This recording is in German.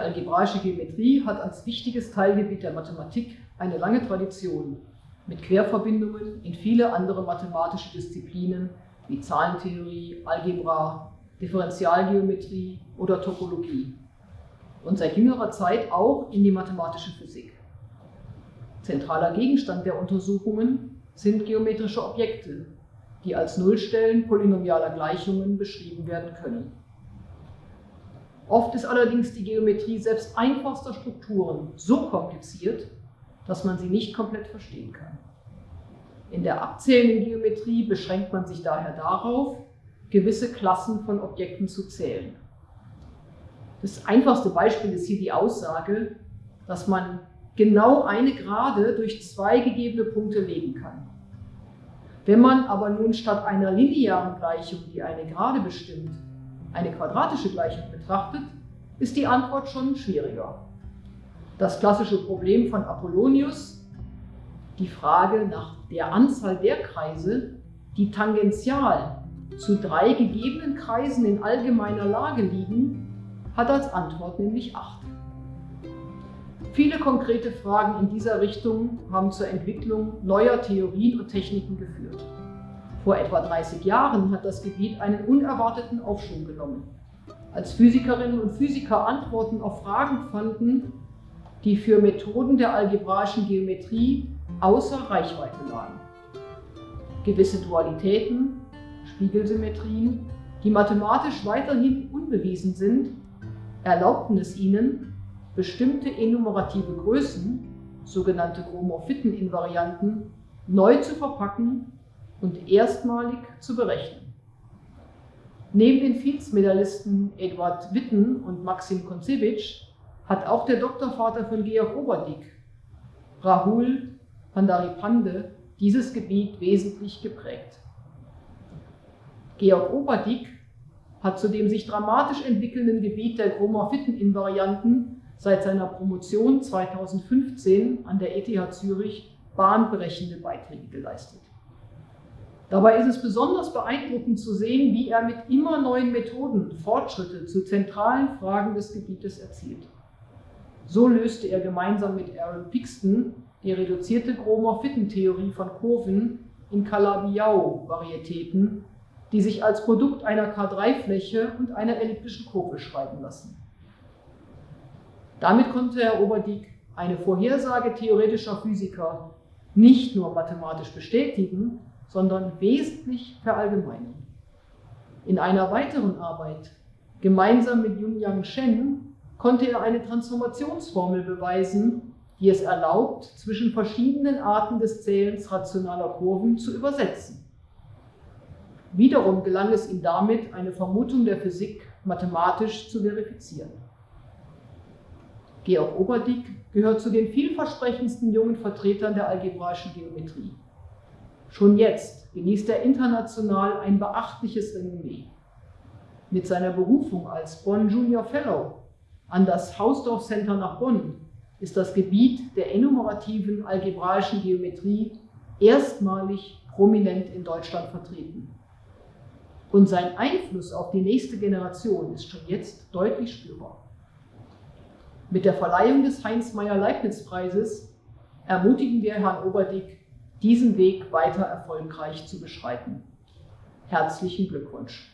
Die algebraische Geometrie hat als wichtiges Teilgebiet der Mathematik eine lange Tradition mit Querverbindungen in viele andere mathematische Disziplinen wie Zahlentheorie, Algebra, Differentialgeometrie oder Topologie und seit jüngerer Zeit auch in die mathematische Physik. Zentraler Gegenstand der Untersuchungen sind geometrische Objekte, die als Nullstellen polynomialer Gleichungen beschrieben werden können. Oft ist allerdings die Geometrie selbst einfachster Strukturen so kompliziert, dass man sie nicht komplett verstehen kann. In der abzählenden Geometrie beschränkt man sich daher darauf, gewisse Klassen von Objekten zu zählen. Das einfachste Beispiel ist hier die Aussage, dass man genau eine Gerade durch zwei gegebene Punkte legen kann. Wenn man aber nun statt einer linearen Gleichung, die eine Gerade bestimmt, eine quadratische Gleichung betrachtet, ist die Antwort schon schwieriger. Das klassische Problem von Apollonius, die Frage nach der Anzahl der Kreise, die tangential zu drei gegebenen Kreisen in allgemeiner Lage liegen, hat als Antwort nämlich 8. Viele konkrete Fragen in dieser Richtung haben zur Entwicklung neuer Theorien und Techniken geführt. Vor etwa 30 Jahren hat das Gebiet einen unerwarteten Aufschwung genommen, als Physikerinnen und Physiker Antworten auf Fragen fanden, die für Methoden der algebraischen Geometrie außer Reichweite lagen. Gewisse Dualitäten, Spiegelsymmetrien, die mathematisch weiterhin unbewiesen sind, erlaubten es ihnen, bestimmte enumerative Größen, sogenannte Gromorphiten-Invarianten, neu zu verpacken und erstmalig zu berechnen. Neben den Fields-Medaillisten Eduard Witten und Maxim Konzewitsch hat auch der Doktorvater von Georg Oberdick, Rahul Pandaripande, dieses Gebiet wesentlich geprägt. Georg Oberdick hat zu dem sich dramatisch entwickelnden Gebiet der Chromorphiten-Invarianten seit seiner Promotion 2015 an der ETH Zürich bahnbrechende Beiträge geleistet. Dabei ist es besonders beeindruckend zu sehen, wie er mit immer neuen Methoden Fortschritte zu zentralen Fragen des Gebietes erzielt. So löste er gemeinsam mit Aaron Pixton die reduzierte Chromorphiten-Theorie von Kurven in Calabi-Yau-Varietäten die sich als Produkt einer K3-Fläche und einer elliptischen Kurve schreiben lassen. Damit konnte Herr Oberdiek eine Vorhersage theoretischer Physiker nicht nur mathematisch bestätigen, sondern wesentlich verallgemeinern. In einer weiteren Arbeit, gemeinsam mit Yun-Yang Shen, konnte er eine Transformationsformel beweisen, die es erlaubt, zwischen verschiedenen Arten des Zählens rationaler Kurven zu übersetzen. Wiederum gelang es ihm damit, eine Vermutung der Physik mathematisch zu verifizieren. Georg Oberdick gehört zu den vielversprechendsten jungen Vertretern der algebraischen Geometrie. Schon jetzt genießt er international ein beachtliches Renommee. Mit seiner Berufung als Bonn Junior Fellow an das Hausdorff Center nach Bonn ist das Gebiet der enumerativen algebraischen Geometrie erstmalig prominent in Deutschland vertreten. Und sein Einfluss auf die nächste Generation ist schon jetzt deutlich spürbar. Mit der Verleihung des Heinz-Meyer-Leibniz-Preises ermutigen wir Herrn Oberdick, diesen Weg weiter erfolgreich zu beschreiten. Herzlichen Glückwunsch!